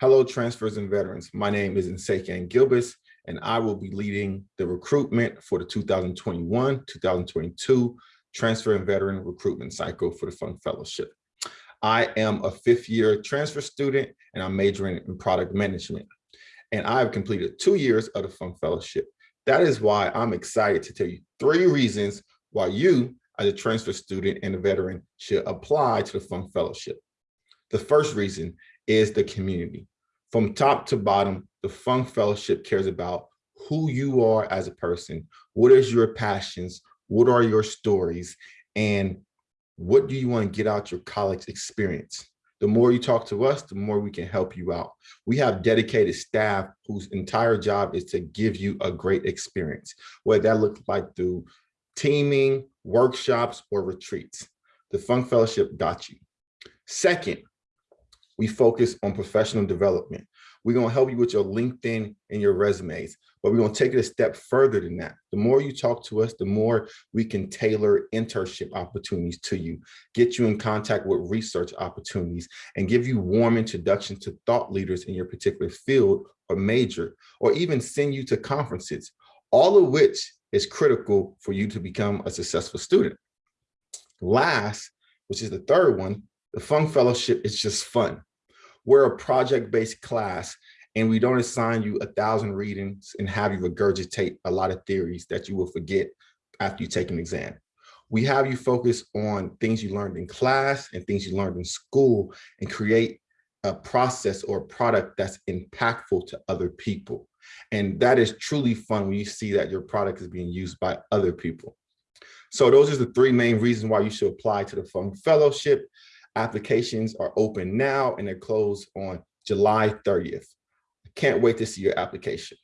Hello, transfers and veterans. My name is Nsekan Gilbis, and I will be leading the recruitment for the 2021-2022 transfer and veteran recruitment cycle for the Fung Fellowship. I am a fifth year transfer student and I'm majoring in product management. And I've completed two years of the Fung Fellowship. That is why I'm excited to tell you three reasons why you as a transfer student and a veteran should apply to the Fung Fellowship. The first reason is the community. From top to bottom, the Fung Fellowship cares about who you are as a person, what is your passions, what are your stories, and what do you want to get out your college experience? The more you talk to us, the more we can help you out. We have dedicated staff whose entire job is to give you a great experience, whether that looks like through teaming, workshops, or retreats. The Funk Fellowship got you. Second, we focus on professional development. We're gonna help you with your LinkedIn and your resumes, but we're gonna take it a step further than that. The more you talk to us, the more we can tailor internship opportunities to you, get you in contact with research opportunities, and give you warm introduction to thought leaders in your particular field or major, or even send you to conferences, all of which is critical for you to become a successful student. Last, which is the third one, the Fung Fellowship is just fun. We're a project-based class and we don't assign you a thousand readings and have you regurgitate a lot of theories that you will forget after you take an exam. We have you focus on things you learned in class and things you learned in school and create a process or a product that's impactful to other people. And that is truly fun when you see that your product is being used by other people. So those are the three main reasons why you should apply to the Fung Fellowship. Applications are open now and they're closed on July 30th. Can't wait to see your application.